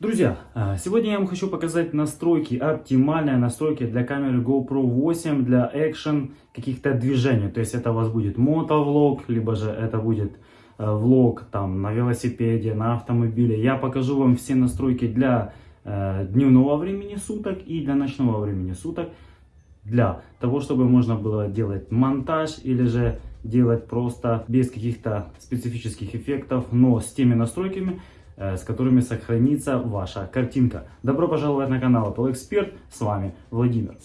Друзья, а, сегодня я вам хочу показать настройки, оптимальные настройки для камеры GoPro 8 для экшен каких-то движений. То есть это у вас будет мотовлог, либо же это будет э, влог там на велосипеде, на автомобиле. Я покажу вам все настройки для э, дневного времени суток и для ночного времени суток. Для того, чтобы можно было делать монтаж или же делать просто без каких-то специфических эффектов, но с теми настройками, с которыми сохранится ваша картинка. Добро пожаловать на канал Apple Expert, с вами Владимир.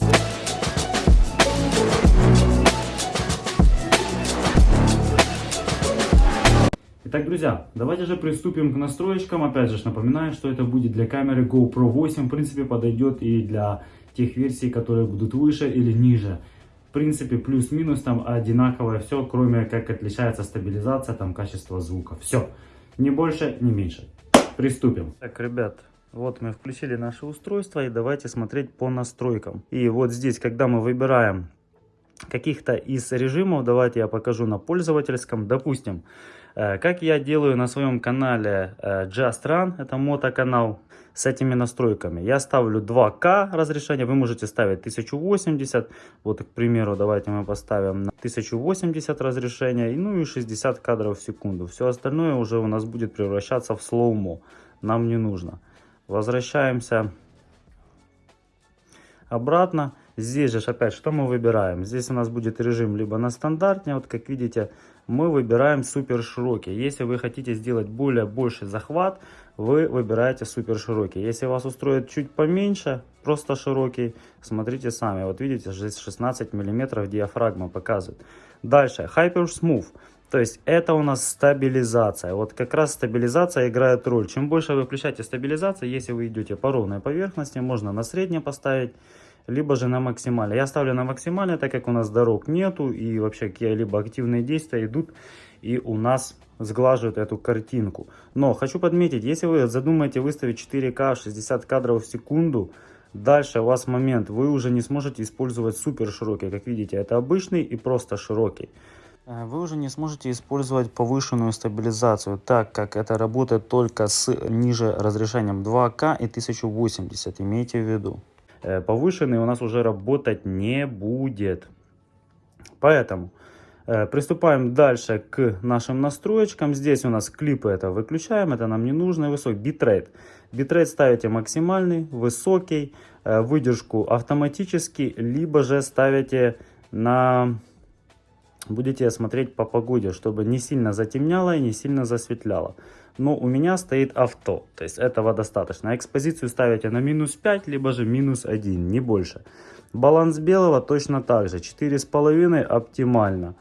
Итак, друзья, давайте же приступим к настроечкам. Опять же, напоминаю, что это будет для камеры GoPro 8. В принципе, подойдет и для тех версий, которые будут выше или ниже. В принципе, плюс-минус там одинаковое все, кроме как отличается стабилизация, там качество звука. Все. Ни больше, ни меньше. Приступим. Так, ребят, вот мы включили наше устройство и давайте смотреть по настройкам. И вот здесь, когда мы выбираем каких-то из режимов, давайте я покажу на пользовательском. Допустим, как я делаю на своем канале э, Just Run, это мотоканал, с этими настройками. Я ставлю 2К разрешение, вы можете ставить 1080. Вот, к примеру, давайте мы поставим на 1080 разрешение, ну и 60 кадров в секунду. Все остальное уже у нас будет превращаться в слоумо. Нам не нужно. Возвращаемся обратно. Здесь же опять что мы выбираем? Здесь у нас будет режим либо на стандартне, вот как видите, мы выбираем супер широкий. Если вы хотите сделать более больший захват, вы выбираете супер широкий. Если вас устроит чуть поменьше, просто широкий, смотрите сами. Вот видите, здесь 16 миллиметров диафрагма показывает. Дальше, Hyper Smooth. То есть это у нас стабилизация. Вот как раз стабилизация играет роль. Чем больше вы включаете стабилизацию, если вы идете по ровной поверхности, можно на среднее поставить либо же на максимальное. Я ставлю на максимальное, так как у нас дорог нету и вообще какие-либо активные действия идут и у нас сглаживают эту картинку. Но хочу подметить, если вы задумаете выставить 4К 60 кадров в секунду, дальше у вас момент, вы уже не сможете использовать супер широкий. Как видите, это обычный и просто широкий. Э, вы уже не сможете использовать повышенную стабилизацию, так как это работает только с ниже разрешением 2К и 1080, имейте в виду. Э, повышенный у нас уже работать не будет. Поэтому э, приступаем дальше к нашим настроечкам. Здесь у нас клипы это выключаем, это нам не нужно. Высокий битрейт. Битрейт ставите максимальный, высокий, э, выдержку автоматически, либо же ставите на... Будете смотреть по погоде, чтобы не сильно затемняло и не сильно засветляло но у меня стоит авто, то есть этого достаточно. Экспозицию ставите на минус 5, либо же минус 1, не больше. Баланс белого точно так же, 4,5 оптимально.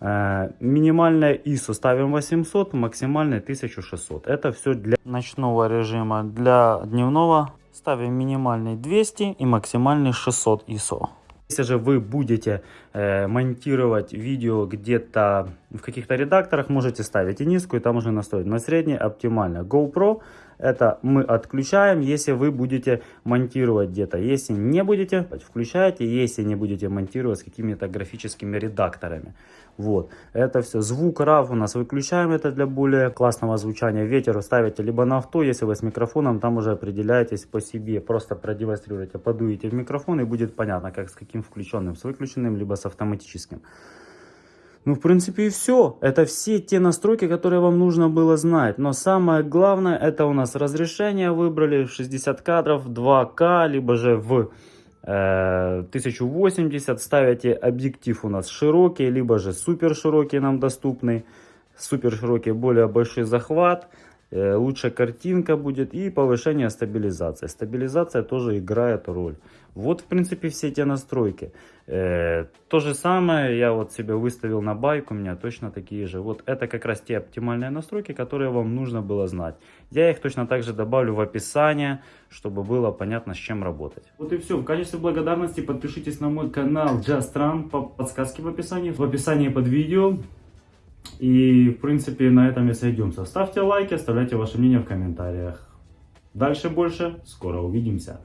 Э, минимальная ISO ставим 800, максимальная 1600. Это все для ночного режима. Для дневного ставим минимальный 200 и максимальный 600 ISO. Если же вы будете э, монтировать видео где-то в каких-то редакторах, можете ставить и низкую, там уже настроить. На средней оптимально. GoPro это мы отключаем, если вы будете монтировать где-то. Если не будете, включаете, если не будете монтировать с какими-то графическими редакторами. Вот, это все. Звук RAW у нас выключаем, это для более классного звучания. Ветер ставите либо на авто, если вы с микрофоном, там уже определяетесь по себе. Просто продемонстрируйте, подуете в микрофон и будет понятно, как с каким включенным, с выключенным, либо с автоматическим. Ну, в принципе, и все. Это все те настройки, которые вам нужно было знать. Но самое главное, это у нас разрешение выбрали 60 кадров, 2К, либо же в 1080 э, ставите объектив у нас широкий, либо же супер широкий нам доступный. Супер широкий, более большой захват, э, лучшая картинка будет и повышение стабилизации. Стабилизация тоже играет роль. Вот, в принципе, все эти настройки. Э, то же самое я вот себе выставил на байк, у меня точно такие же. Вот это как раз те оптимальные настройки, которые вам нужно было знать. Я их точно так же добавлю в описание, чтобы было понятно, с чем работать. Вот и все. В качестве благодарности подпишитесь на мой канал Just по подсказке в описании. В описании под видео. И, в принципе, на этом и сойдемся. Ставьте лайки, оставляйте ваше мнение в комментариях. Дальше больше. Скоро увидимся.